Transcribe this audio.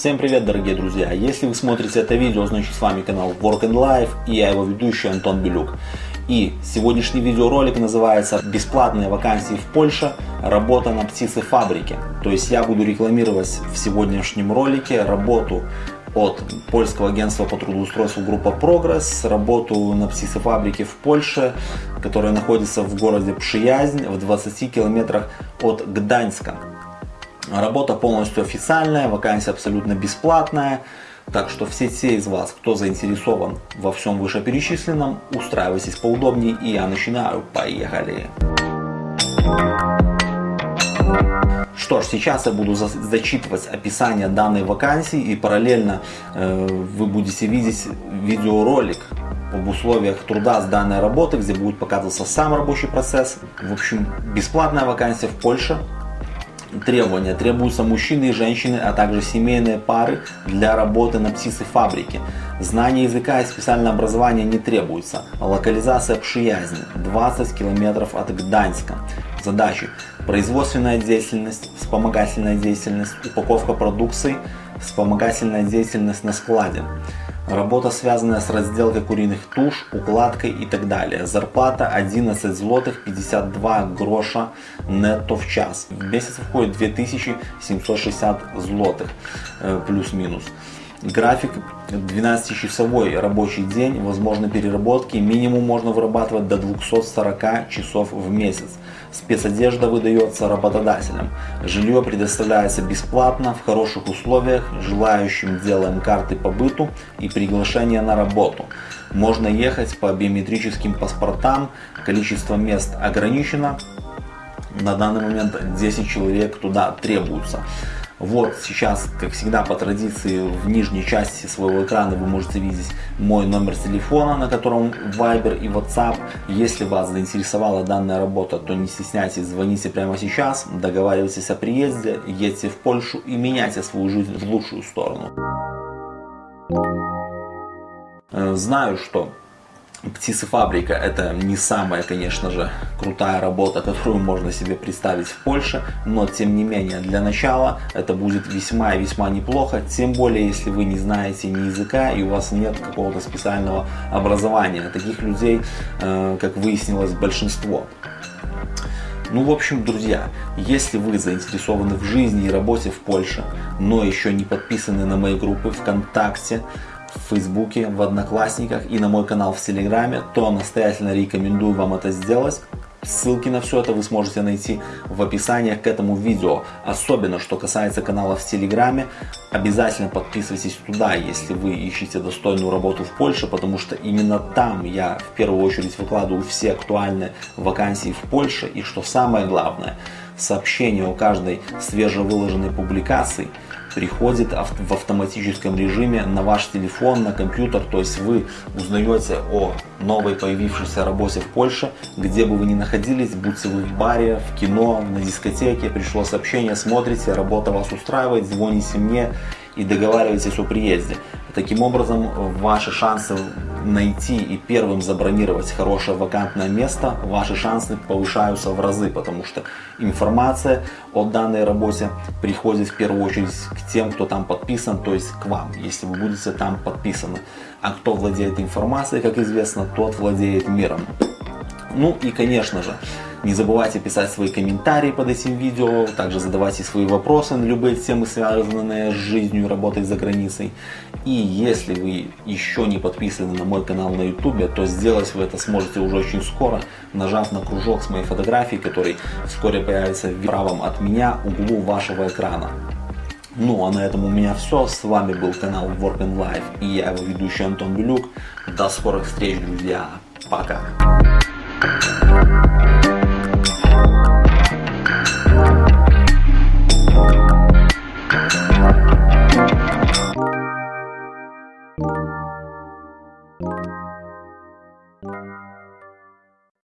Всем привет, дорогие друзья! Если вы смотрите это видео, значит с вами канал Work and Life и я его ведущий Антон Белюк. И сегодняшний видеоролик называется «Бесплатные вакансии в Польше. Работа на птицефабрике». То есть я буду рекламировать в сегодняшнем ролике работу от польского агентства по трудоустройству группа Прогресс, работу на птицефабрике в Польше, которая находится в городе Пшиязнь в 20 километрах от Гданьска. Работа полностью официальная, вакансия абсолютно бесплатная. Так что все те из вас, кто заинтересован во всем вышеперечисленном, устраивайтесь поудобнее и я начинаю. Поехали! Что ж, сейчас я буду зачитывать описание данной вакансии и параллельно э, вы будете видеть видеоролик об условиях труда с данной работы, где будет показываться сам рабочий процесс. В общем, бесплатная вакансия в Польше, требования. Требуются мужчины и женщины, а также семейные пары для работы на птицефабрике. Знание языка и специальное образование не требуется. Локализация Пшиязни 20 километров от Гданьска. Задачи. Производственная деятельность, вспомогательная деятельность, упаковка продукции, вспомогательная деятельность на складе. Работа, связанная с разделкой куриных туш, укладкой и так далее. Зарплата 11 злотых 52 гроша нетто в час. В месяц входит 2760 злотых э, плюс-минус. График 12-часовой рабочий день, возможно переработки, минимум можно вырабатывать до 240 часов в месяц. Спецодежда выдается работодателям. Жилье предоставляется бесплатно, в хороших условиях, желающим делаем карты по быту и приглашение на работу. Можно ехать по биометрическим паспортам, количество мест ограничено, на данный момент 10 человек туда требуются. Вот сейчас, как всегда по традиции, в нижней части своего экрана вы можете видеть мой номер телефона, на котором Viber и WhatsApp. Если вас заинтересовала данная работа, то не стесняйтесь, звоните прямо сейчас, договаривайтесь о приезде, едьте в Польшу и меняйте свою жизнь в лучшую сторону. Э, знаю, что Птицефабрика это не самая, конечно же, крутая работа, которую можно себе представить в Польше, но тем не менее для начала это будет весьма и весьма неплохо, тем более если вы не знаете ни языка и у вас нет какого-то специального образования. Таких людей, э, как выяснилось, большинство. Ну, в общем, друзья, если вы заинтересованы в жизни и работе в Польше, но еще не подписаны на мои группы ВКонтакте, в Фейсбуке, в Одноклассниках и на мой канал в Телеграме, то настоятельно рекомендую вам это сделать. Ссылки на все это вы сможете найти в описании к этому видео. Особенно, что касается канала в Телеграме, обязательно подписывайтесь туда, если вы ищете достойную работу в Польше, потому что именно там я в первую очередь выкладываю все актуальные вакансии в Польше. И что самое главное, сообщение о каждой свежевыложенной публикации – приходит в автоматическом режиме на ваш телефон, на компьютер. То есть вы узнаете о новой появившейся работе в Польше, где бы вы ни находились, будьте вы в баре, в кино, на дискотеке, пришло сообщение, смотрите, работа вас устраивает, звоните мне и договаривайтесь о приезде. Таким образом, ваши шансы найти и первым забронировать хорошее вакантное место, ваши шансы повышаются в разы, потому что информация о данной работе приходит в первую очередь к тем, кто там подписан, то есть к вам, если вы будете там подписаны. А кто владеет информацией, как известно, тот владеет миром. Ну и конечно же, не забывайте писать свои комментарии под этим видео, также задавайте свои вопросы на любые темы, связанные с жизнью и работой за границей. И если вы еще не подписаны на мой канал на YouTube, то сделать вы это сможете уже очень скоро, нажав на кружок с моей фотографией, который вскоре появится в правом от меня углу вашего экрана. Ну а на этом у меня все. С вами был канал Work and Life и я его ведущий Антон Белюк. До скорых встреч, друзья. Пока.